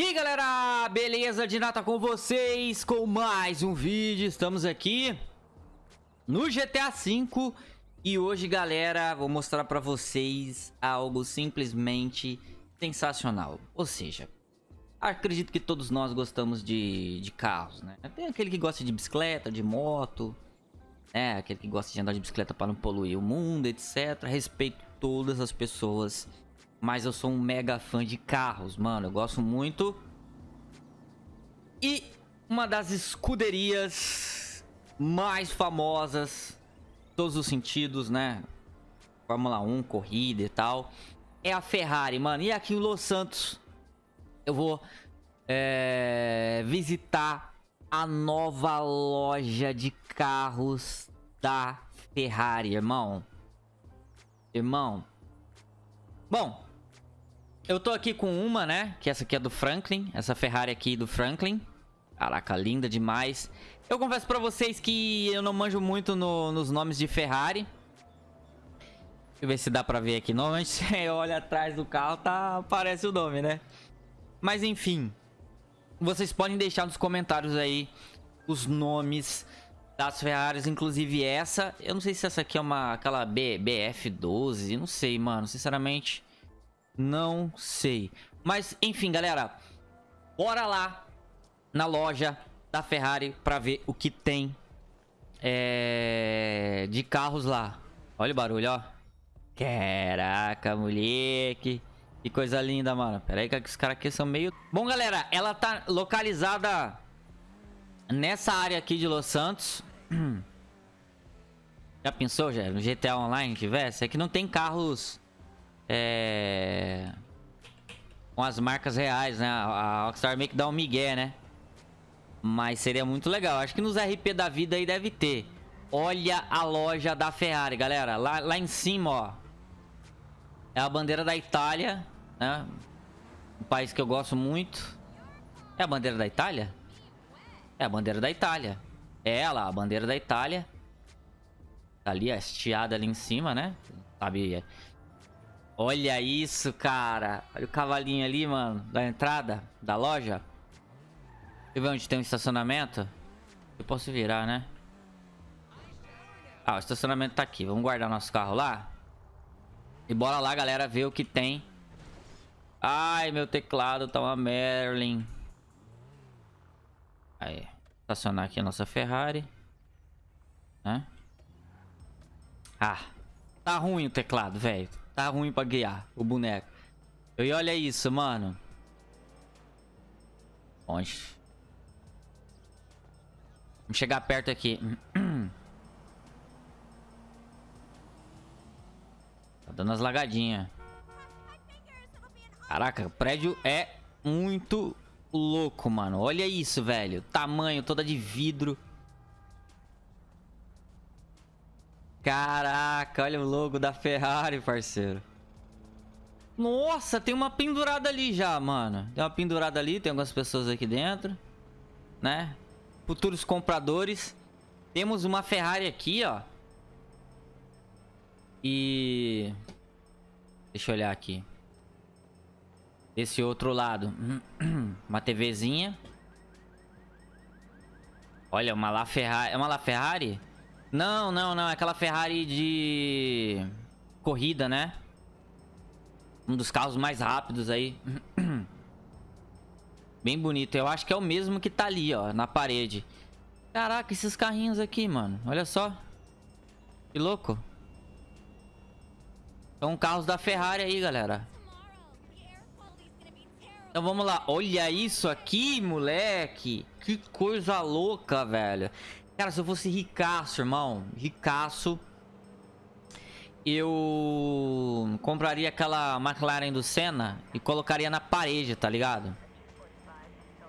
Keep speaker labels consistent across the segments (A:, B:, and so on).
A: E aí galera, beleza? De nata com vocês com mais um vídeo, estamos aqui no GTA V E hoje galera, vou mostrar pra vocês algo simplesmente sensacional Ou seja, acredito que todos nós gostamos de, de carros, né? Tem aquele que gosta de bicicleta, de moto né? Aquele que gosta de andar de bicicleta para não poluir o mundo, etc Respeito todas as pessoas mas eu sou um mega fã de carros, mano. Eu gosto muito. E uma das escuderias mais famosas, todos os sentidos, né? Fórmula 1, corrida e tal. É a Ferrari, mano. E aqui em Los Santos, eu vou é, visitar a nova loja de carros da Ferrari, irmão. Irmão. Bom, eu tô aqui com uma, né? Que essa aqui é do Franklin. Essa Ferrari aqui do Franklin. Caraca, linda demais. Eu confesso pra vocês que eu não manjo muito no, nos nomes de Ferrari. Deixa eu ver se dá pra ver aqui. Normalmente você olha atrás do carro, tá, aparece o nome, né? Mas enfim. Vocês podem deixar nos comentários aí os nomes das Ferraris, inclusive essa. Eu não sei se essa aqui é uma aquela B, BF12, não sei, mano. Sinceramente, não sei. Mas, enfim, galera. Bora lá na loja da Ferrari pra ver o que tem é, de carros lá. Olha o barulho, ó. Caraca, moleque. Que coisa linda, mano. Pera aí que os caras aqui são meio... Bom, galera, ela tá localizada nessa área aqui de Los Santos. Já pensou, já? No GTA Online tivesse? É que não tem carros é... Com as marcas reais, né? A Rockstar meio que dá um migué, né? Mas seria muito legal. Acho que nos RP da vida aí deve ter. Olha a loja da Ferrari, galera. Lá, lá em cima, ó. É a bandeira da Itália, né? Um país que eu gosto muito. É a bandeira da Itália? É a bandeira da Itália. É ela, a bandeira da Itália. Tá ali, hasteada ali em cima, né? Sabe, Olha isso, cara. Olha o cavalinho ali, mano. Da entrada da loja. Deixa eu ver onde tem um estacionamento. Eu posso virar, né? Ah, o estacionamento tá aqui. Vamos guardar nosso carro lá. E bora lá, galera, ver o que tem. Ai, meu teclado tá uma Merlin. Aí. Estacionar aqui a nossa Ferrari. Né? Ah. Tá ruim o teclado, velho. Tá ruim pra guiar o boneco. E olha isso, mano. Onde? Vamos chegar perto aqui. Tá dando as lagadinhas. Caraca, o prédio é muito louco, mano. Olha isso, velho. Tamanho toda de vidro. Caraca, olha o logo da Ferrari, parceiro. Nossa, tem uma pendurada ali já, mano. Tem uma pendurada ali, tem algumas pessoas aqui dentro. Né? Futuros compradores. Temos uma Ferrari aqui, ó. E... Deixa eu olhar aqui. Desse outro lado. Uma TVzinha. Olha, uma La Ferrari. É uma La Ferrari? Não, não, não. É aquela Ferrari de corrida, né? Um dos carros mais rápidos aí. Bem bonito. Eu acho que é o mesmo que tá ali, ó, na parede. Caraca, esses carrinhos aqui, mano. Olha só. Que louco. São carros da Ferrari aí, galera. Então vamos lá. Olha isso aqui, moleque. Que coisa louca, velho. Cara, se eu fosse ricaço, irmão, ricaço, eu compraria aquela McLaren do Senna e colocaria na parede, tá ligado?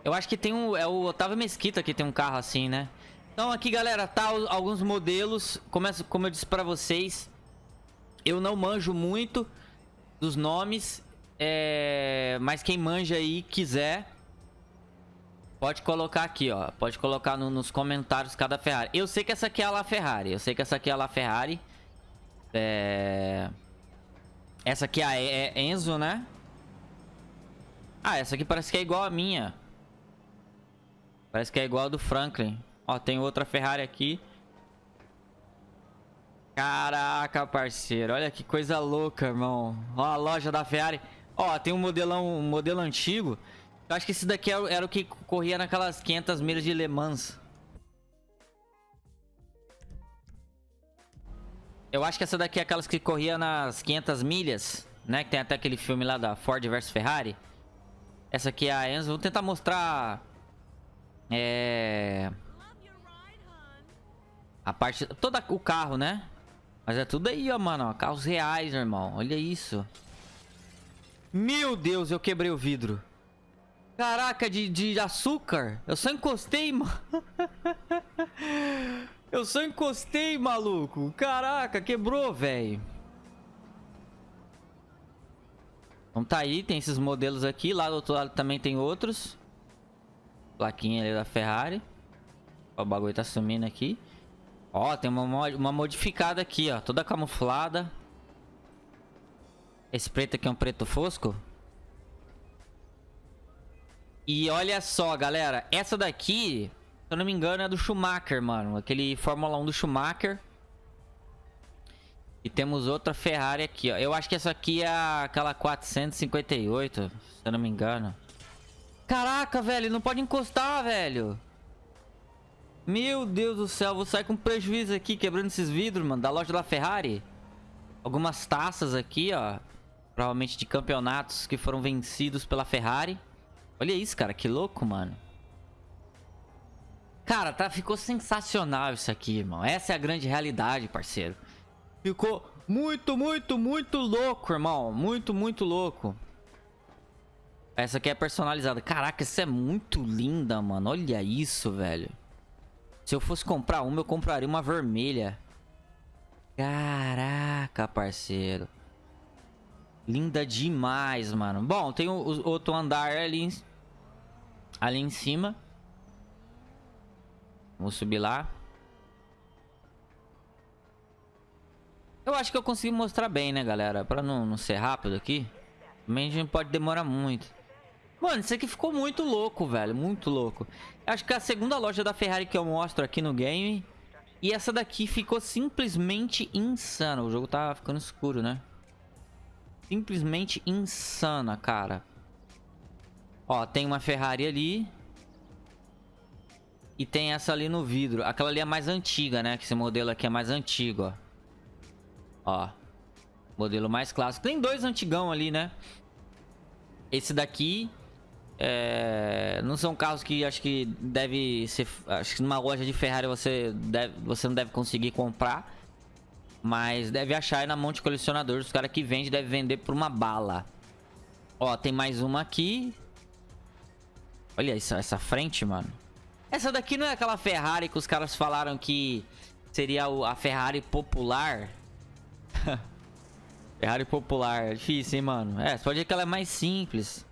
A: Eu acho que tem um... É o Otávio Mesquita que tem um carro assim, né? Então aqui, galera, tá alguns modelos. Começo, como eu disse pra vocês, eu não manjo muito dos nomes. É... Mas quem manja aí quiser Pode colocar aqui, ó. Pode colocar no, nos comentários cada Ferrari. Eu sei que essa aqui é a La Ferrari. Eu sei que essa aqui é a La Ferrari. É... Essa aqui é a é Enzo, né? Ah, essa aqui parece que é igual a minha. Parece que é igual a do Franklin. Ó, tem outra Ferrari aqui. Caraca, parceiro. Olha que coisa louca, irmão. Ó, a loja da Ferrari. Ó, tem um modelão, um modelo antigo. Eu acho que esse daqui era, era o que corria naquelas 500 milhas de Le Mans. Eu acho que essa daqui é aquelas que corria nas 500 milhas, né? Que tem até aquele filme lá da Ford vs Ferrari. Essa aqui é a Enzo. Vou tentar mostrar... É... A parte... Todo o carro, né? Mas é tudo aí, ó, mano. Carros reais, irmão. Olha isso. Meu Deus, eu quebrei o vidro. Caraca, de, de açúcar. Eu só encostei, mano. eu só encostei, maluco. Caraca, quebrou, velho. Então tá aí, tem esses modelos aqui. Lá do outro lado também tem outros. Plaquinha ali da Ferrari. O bagulho tá sumindo aqui. Ó, tem uma, uma modificada aqui, ó. Toda camuflada. Esse preto aqui é um preto fosco. E olha só, galera. Essa daqui, se eu não me engano, é do Schumacher, mano. Aquele Fórmula 1 do Schumacher. E temos outra Ferrari aqui, ó. Eu acho que essa aqui é aquela 458, se eu não me engano. Caraca, velho, não pode encostar, velho. Meu Deus do céu, vou sair com prejuízo aqui, quebrando esses vidros, mano, da loja da Ferrari. Algumas taças aqui, ó. Provavelmente de campeonatos que foram vencidos pela Ferrari. Olha isso, cara, que louco, mano. Cara, tá, ficou sensacional isso aqui, irmão. Essa é a grande realidade, parceiro. Ficou muito, muito, muito louco, irmão. Muito, muito louco. Essa aqui é personalizada. Caraca, essa é muito linda, mano. Olha isso, velho. Se eu fosse comprar uma, eu compraria uma vermelha. Caraca, parceiro. Linda demais, mano. Bom, tem o, o outro andar ali, ali em cima. Vamos subir lá. Eu acho que eu consigo mostrar bem, né, galera? Pra não, não ser rápido aqui. Também a gente pode demorar muito. Mano, isso aqui ficou muito louco, velho. Muito louco. Acho que é a segunda loja da Ferrari que eu mostro aqui no game. E essa daqui ficou simplesmente insana. O jogo tá ficando escuro, né? Simplesmente insana, cara. Ó, tem uma Ferrari ali. E tem essa ali no vidro. Aquela ali é mais antiga, né? Que esse modelo aqui é mais antigo, ó. Ó. Modelo mais clássico. Tem dois antigão ali, né? Esse daqui... É... Não são carros que acho que deve ser... Acho que numa loja de Ferrari você, deve... você não deve conseguir comprar. Mas deve achar aí na mão de colecionadores. Os caras que vendem devem vender por uma bala. Ó, tem mais uma aqui. Olha essa, essa frente, mano. Essa daqui não é aquela Ferrari que os caras falaram que seria a Ferrari popular? Ferrari popular. É difícil, hein, mano? É, pode ver que ela é mais simples.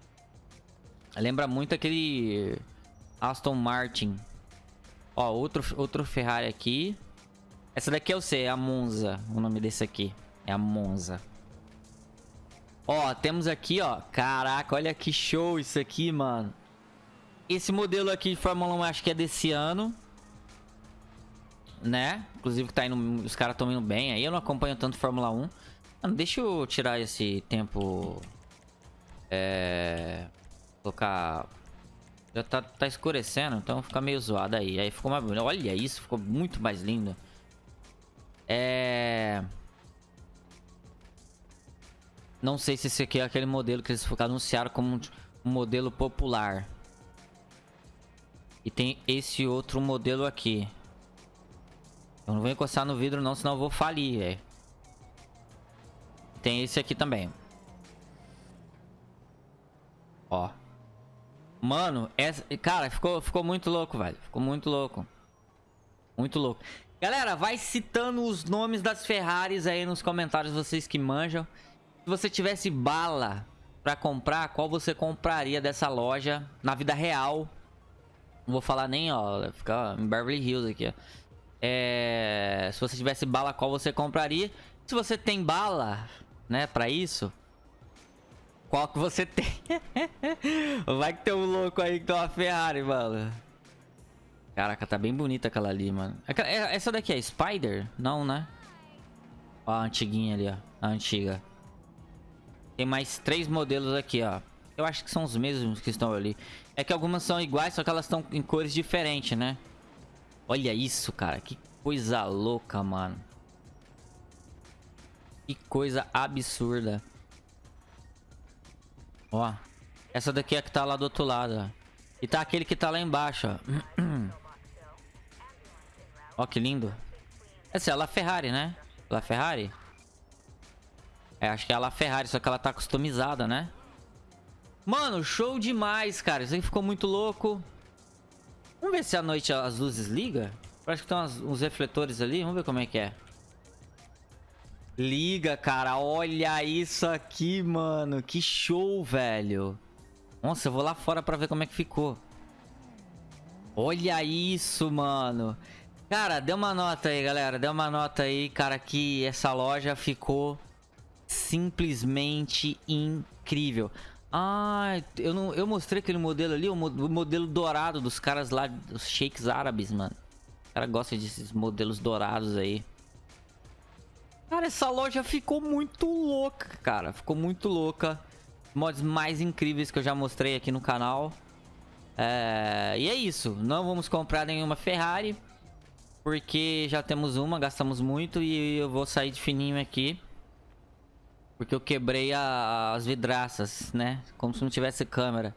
A: Lembra muito aquele Aston Martin. Ó, outro, outro Ferrari aqui. Essa daqui eu sei, é a Monza. O nome desse aqui. É a Monza. Ó, temos aqui, ó. Caraca, olha que show isso aqui, mano. Esse modelo aqui de Fórmula 1 acho que é desse ano né? Inclusive tá indo, os caras estão indo bem aí. Eu não acompanho tanto Fórmula 1. Mano, deixa eu tirar esse tempo... É... Colocar... Já tá, tá escurecendo, então fica meio zoado aí. Aí ficou mais bonito. Olha isso, ficou muito mais lindo. É... Não sei se esse aqui é aquele modelo que eles anunciaram como um modelo popular. E tem esse outro modelo aqui. Eu não vou encostar no vidro não, senão eu vou falir, velho. Tem esse aqui também. Ó. Mano, essa... Cara, ficou, ficou muito louco, velho. Ficou muito louco. Muito louco. Galera, vai citando os nomes das Ferraris aí nos comentários, vocês que manjam. Se você tivesse bala pra comprar, qual você compraria dessa loja na vida real? Não vou falar nem, ó, ficar em Beverly Hills aqui, ó. É, se você tivesse bala, qual você compraria? Se você tem bala, né, pra isso, Qual que você tem? Vai que tem um louco aí que tem uma Ferrari, mano. Caraca, tá bem bonita aquela ali, mano. É, essa daqui é Spider? Não, né? Ó, a antiguinha ali, ó. A antiga. Tem mais três modelos aqui, ó. Eu acho que são os mesmos que estão ali. É que algumas são iguais, só que elas estão em cores diferentes, né? Olha isso, cara. Que coisa louca, mano. Que coisa absurda. Ó. Essa daqui é que tá lá do outro lado, ó. E tá aquele que tá lá embaixo, ó. ó, que lindo. Essa é a La Ferrari, né? La Ferrari? É, acho que é a La Ferrari, só que ela tá customizada, né? Mano, show demais, cara. Isso aí ficou muito louco. Vamos ver se à noite as luzes ligam. Parece que tem uns refletores ali. Vamos ver como é que é. Liga, cara. Olha isso aqui, mano. Que show, velho. Nossa, eu vou lá fora pra ver como é que ficou. Olha isso, mano. Cara, dê uma nota aí, galera. Dê uma nota aí, cara, que essa loja ficou simplesmente incrível. Ah, eu, não, eu mostrei aquele modelo ali, o, modelo dourado dos caras lá, dos sheiks árabes, mano. O cara gosta desses modelos dourados aí. Cara, essa loja ficou muito louca, cara. Ficou muito louca. Mods mais incríveis que eu já mostrei aqui no canal. É... E é isso. Não vamos comprar nenhuma Ferrari. Porque já temos uma, gastamos muito. E eu vou sair de fininho aqui. Porque eu quebrei a, as vidraças, né? Como se não tivesse câmera.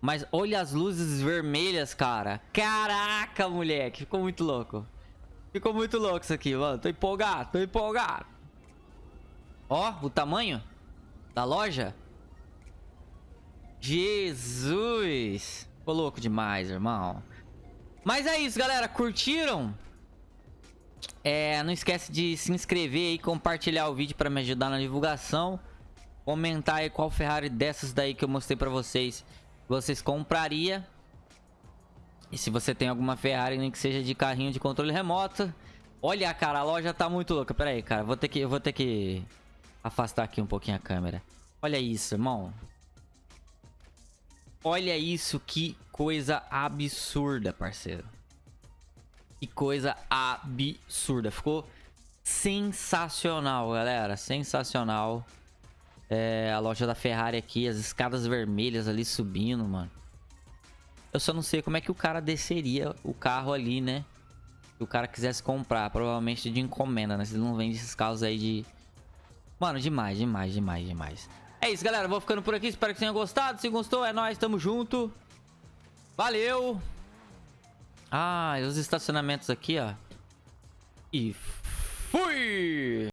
A: Mas olha as luzes vermelhas, cara. Caraca, moleque. Ficou muito louco. Ficou muito louco isso aqui, mano. Tô empolgado, tô empolgado. Ó, o tamanho da loja. Jesus. Ficou louco demais, irmão. Mas é isso, galera. Curtiram? É, não esquece de se inscrever e compartilhar o vídeo para me ajudar na divulgação. Comentar aí qual Ferrari dessas daí que eu mostrei para vocês vocês compraria. E se você tem alguma Ferrari, nem que seja de carrinho de controle remoto. Olha, cara, a loja tá muito louca. Pera aí, cara, vou ter que, vou ter que afastar aqui um pouquinho a câmera. Olha isso, irmão. Olha isso, que coisa absurda, parceiro. Que coisa absurda. Ficou sensacional, galera. Sensacional. É, a loja da Ferrari aqui, as escadas vermelhas ali subindo, mano. Eu só não sei como é que o cara desceria o carro ali, né? Se o cara quisesse comprar, provavelmente de encomenda, né? Se ele não vende esses carros aí de... Mano, demais, demais, demais, demais. É isso, galera. Vou ficando por aqui. Espero que tenham gostado. Se gostou, é nóis. Tamo junto. Valeu. Ah, os estacionamentos aqui, ó. E fui!